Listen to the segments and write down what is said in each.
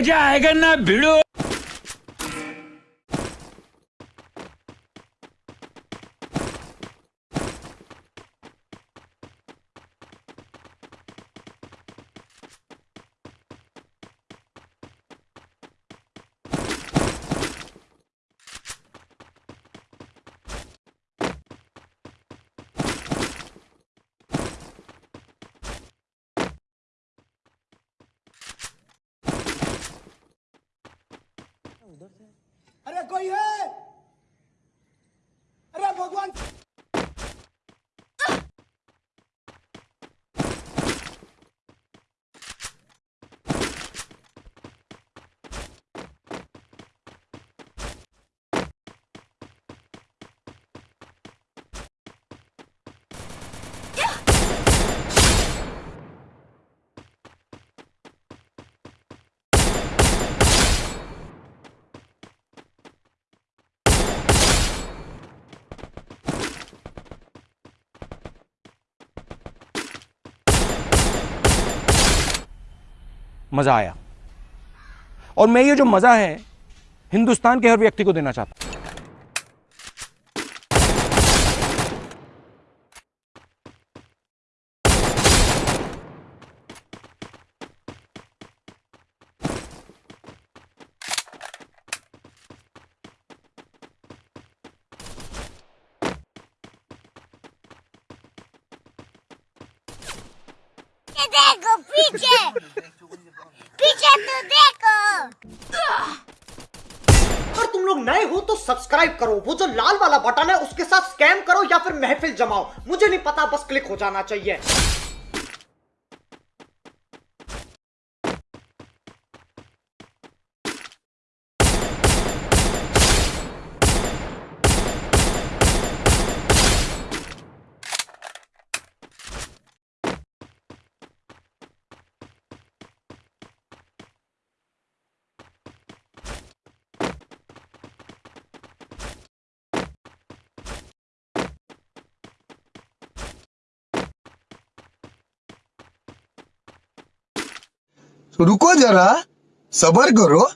मज़ा आएगा ना भिड़ो। अरे कोई है अरे भगवान मज़ा आया। और मैं ये जो मज़ा है, हिंदुस्तान के हर व्यक्ति को देना चाहता हूँ। देखो, पीछे तो देखो अगर तुम लोग नए हो तो सब्सक्राइब करो। वो जो लाल वाला बटन है, उसके साथ स्कैम करो या फिर महफिल जमाओ। मुझे नहीं पता, बस क्लिक हो जाना चाहिए। रुको जरा सबर करो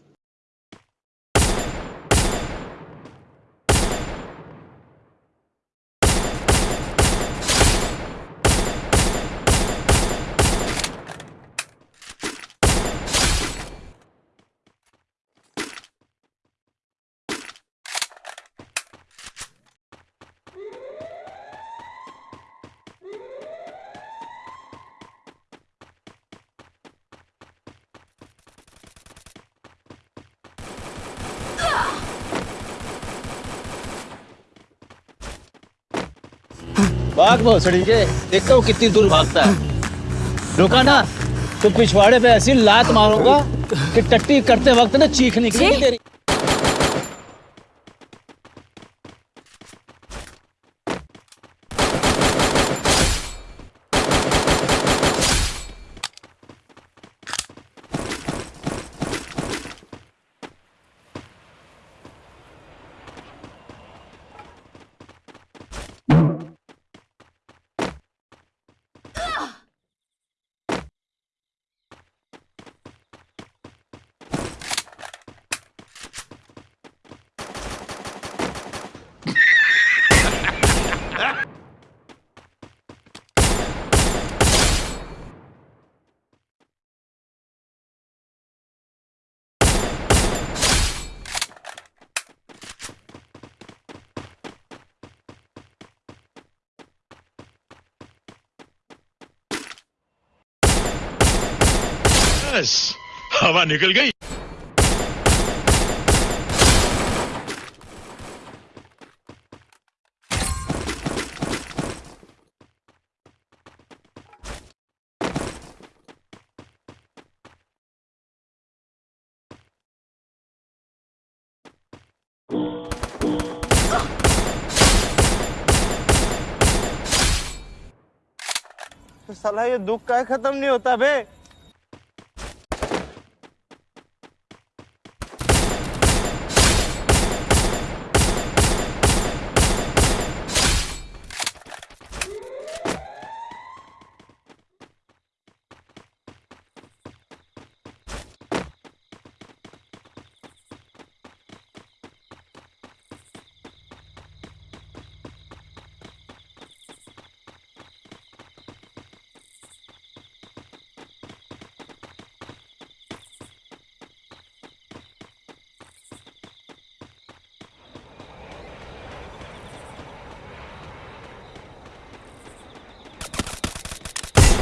भाग भोसड़ी के। देखता हूँ कितनी दूर भागता है। रुका ना तो पिछवाड़े पे ऐसी लात मारूँगा कि टट्टी करते वक्त ना चीख निकली तेरी। बस हवा निकल गई। तो साला ये दुख का खत्म नहीं होता बे।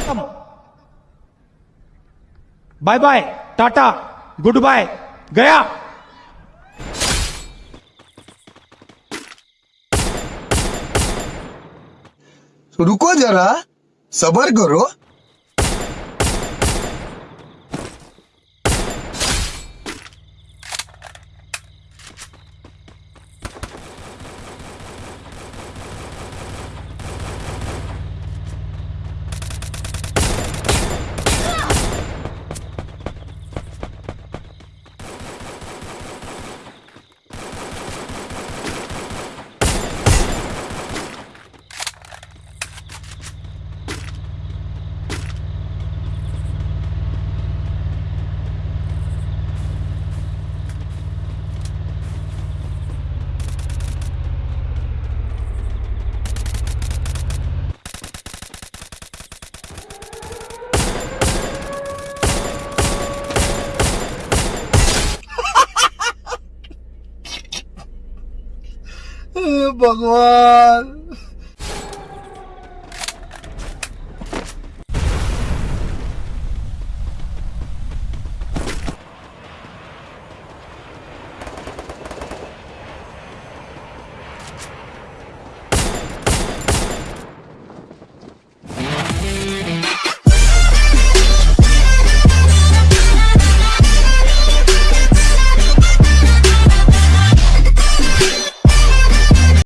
Welcome bye bye tata goodbye गया रुको जरा. सबर करो. भगवान